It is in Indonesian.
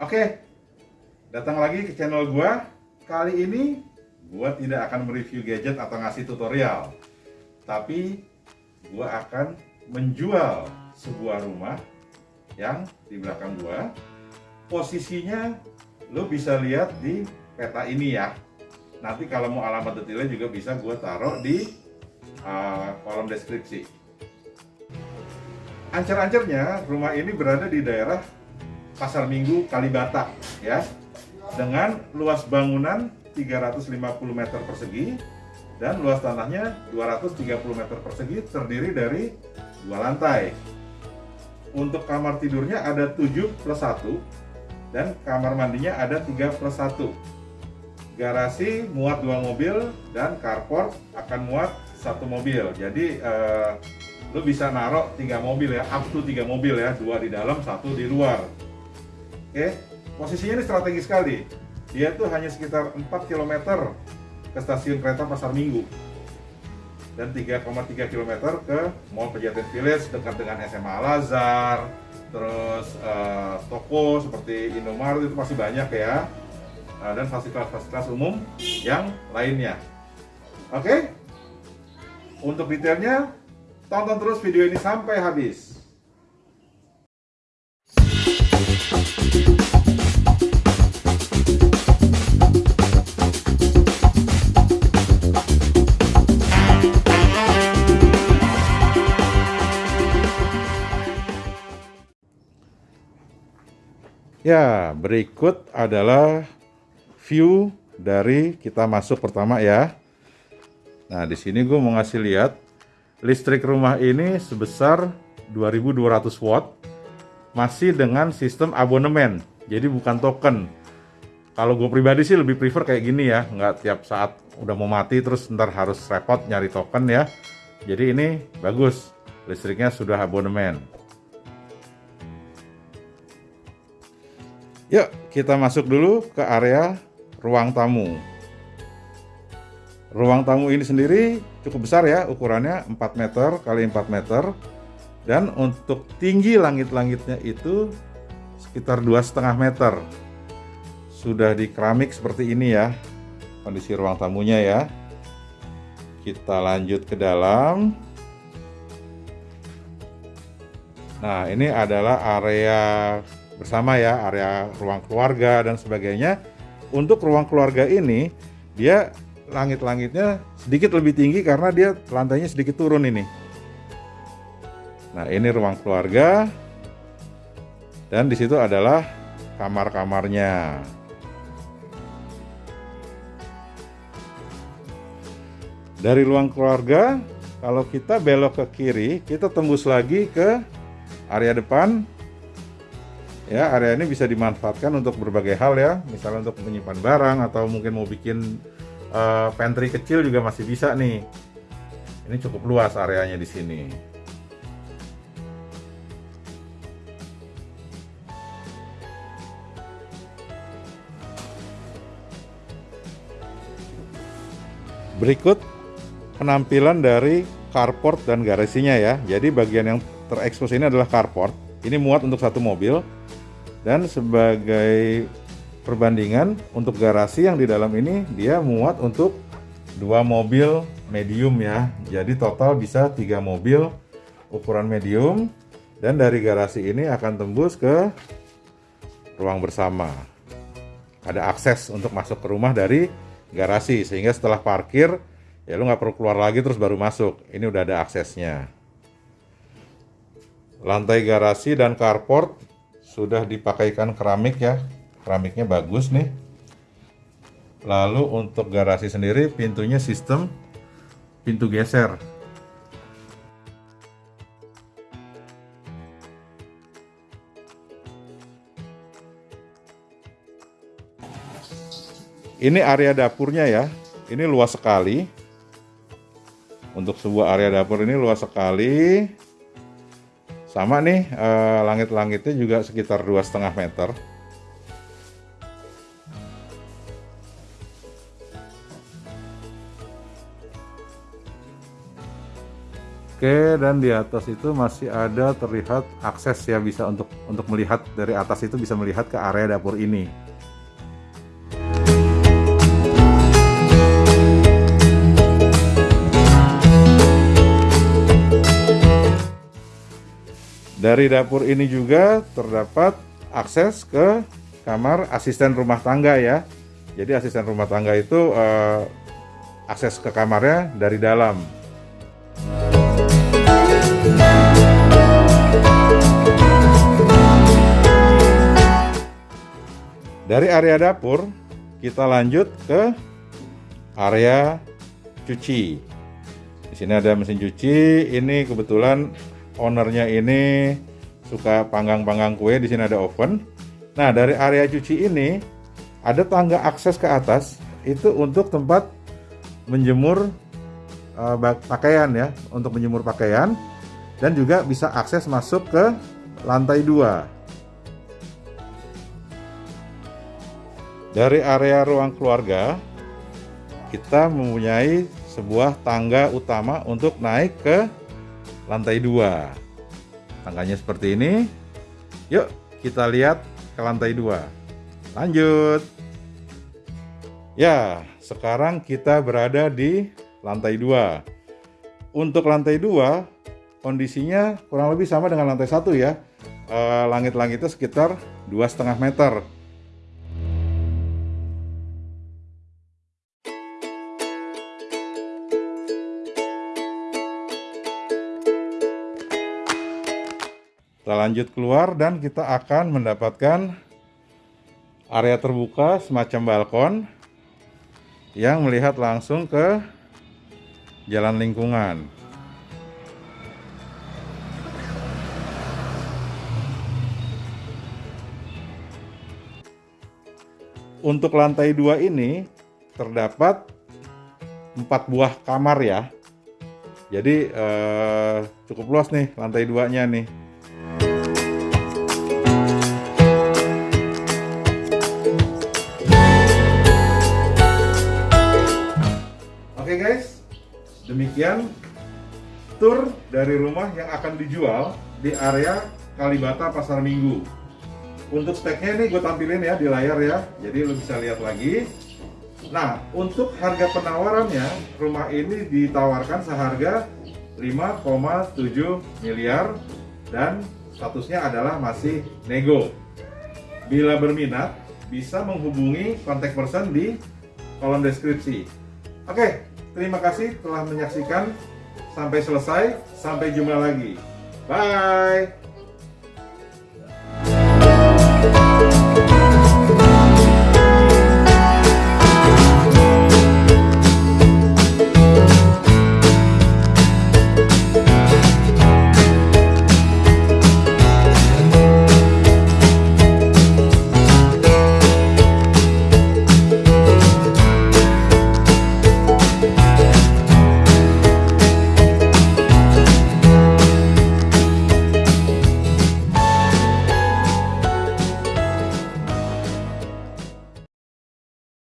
Oke, datang lagi ke channel gua. Kali ini gua tidak akan mereview gadget atau ngasih tutorial, tapi gua akan menjual sebuah rumah yang di belakang gua. Posisinya lo bisa lihat di peta ini ya. Nanti kalau mau alamat detailnya juga bisa gua taruh di uh, kolom deskripsi. Ancer-ancernya rumah ini berada di daerah Pasar Minggu Kalibata ya dengan luas bangunan 350 meter persegi dan luas tanahnya 230 meter persegi terdiri dari dua lantai. Untuk kamar tidurnya ada 7 plus 1 dan kamar mandinya ada 3 plus 1. Garasi muat dua mobil dan carport akan muat satu mobil. Jadi eh, lu bisa naruh tiga mobil ya, up to tiga mobil ya, dua di dalam, satu di luar. Oke, posisinya ini strategis sekali. Dia tuh hanya sekitar 4 km ke stasiun kereta Pasar Minggu dan 3,3 km ke Mall Pejaten Village dekat dengan SMA Al Azhar, terus uh, toko seperti Indomaret itu masih banyak ya, uh, dan fasilitas-fasilitas umum yang lainnya. Oke, untuk detailnya tonton terus video ini sampai habis. Ya, berikut adalah view dari kita masuk pertama ya. Nah, di sini gue mau ngasih lihat listrik rumah ini sebesar 2200 watt masih dengan sistem abonemen. Jadi bukan token. Kalau gue pribadi sih lebih prefer kayak gini ya, nggak tiap saat udah mau mati terus ntar harus repot nyari token ya. Jadi ini bagus, listriknya sudah abonemen. Yuk, kita masuk dulu ke area ruang tamu. Ruang tamu ini sendiri cukup besar ya, ukurannya 4 meter kali 4 meter. Dan untuk tinggi langit-langitnya itu sekitar dua setengah meter. Sudah di keramik seperti ini ya, kondisi ruang tamunya ya. Kita lanjut ke dalam. Nah, ini adalah area bersama ya area ruang keluarga dan sebagainya. Untuk ruang keluarga ini dia langit-langitnya sedikit lebih tinggi karena dia lantainya sedikit turun ini. Nah ini ruang keluarga. Dan di situ adalah kamar-kamarnya. Dari ruang keluarga kalau kita belok ke kiri kita tembus lagi ke area depan ya area ini bisa dimanfaatkan untuk berbagai hal ya. Misalnya untuk menyimpan barang atau mungkin mau bikin uh, pantry kecil juga masih bisa nih. Ini cukup luas areanya di sini. Berikut penampilan dari carport dan garasinya ya. Jadi bagian yang terekspos ini adalah carport. Ini muat untuk satu mobil dan sebagai perbandingan untuk garasi yang di dalam ini dia muat untuk dua mobil medium ya. Jadi total bisa tiga mobil ukuran medium. Dan dari garasi ini akan tembus ke ruang bersama. Ada akses untuk masuk ke rumah dari garasi sehingga setelah parkir ya lu nggak perlu keluar lagi terus baru masuk. Ini udah ada aksesnya. Lantai garasi dan carport sudah dipakaikan keramik ya. Keramiknya bagus nih. Lalu untuk garasi sendiri pintunya sistem pintu geser. Ini area dapurnya ya. Ini luas sekali. Untuk sebuah area dapur ini luas sekali sama nih eh, langit-langitnya juga sekitar dua setengah meter Oke, dan di atas itu masih ada terlihat akses ya bisa untuk untuk melihat dari atas itu bisa melihat ke area dapur ini. Dari dapur ini juga terdapat akses ke kamar asisten rumah tangga ya. Jadi asisten rumah tangga itu eh, akses ke kamarnya dari dalam. Dari area dapur, kita lanjut ke area cuci. Di sini ada mesin cuci. Ini kebetulan ownernya ini suka panggang-panggang kue. Di sini ada oven. Nah, dari area cuci ini ada tangga akses ke atas itu untuk tempat menjemur uh, pakaian ya, untuk menjemur pakaian dan juga bisa akses masuk ke lantai dua. Dari area ruang keluarga, kita mempunyai sebuah tangga utama untuk naik ke lantai dua. Tangganya seperti ini. Yuk, kita lihat ke lantai dua. Lanjut. Ya, sekarang kita berada di lantai dua. Untuk lantai dua, kondisinya kurang lebih sama dengan lantai satu ya. Eh, langit-langitnya sekitar dua setengah meter. Kita lanjut keluar dan kita akan mendapatkan area terbuka semacam balkon yang melihat langsung ke jalan lingkungan. Untuk lantai dua ini terdapat empat buah kamar ya. Jadi eh, cukup luas nih lantai duanya nih. Tour dari rumah yang akan dijual di area Kalibata Pasar Minggu. Untuk speknya ini gue tampilin ya di layar ya, jadi lo bisa lihat lagi. Nah, untuk harga penawarannya, rumah ini ditawarkan seharga 5,7 miliar dan statusnya adalah masih nego. Bila berminat, bisa menghubungi kontak person di kolom deskripsi. Oke, terima kasih telah menyaksikan sampai selesai. Sampai jumpa lagi. Bye.